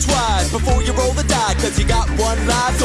twice before you roll the die, cause you got one life.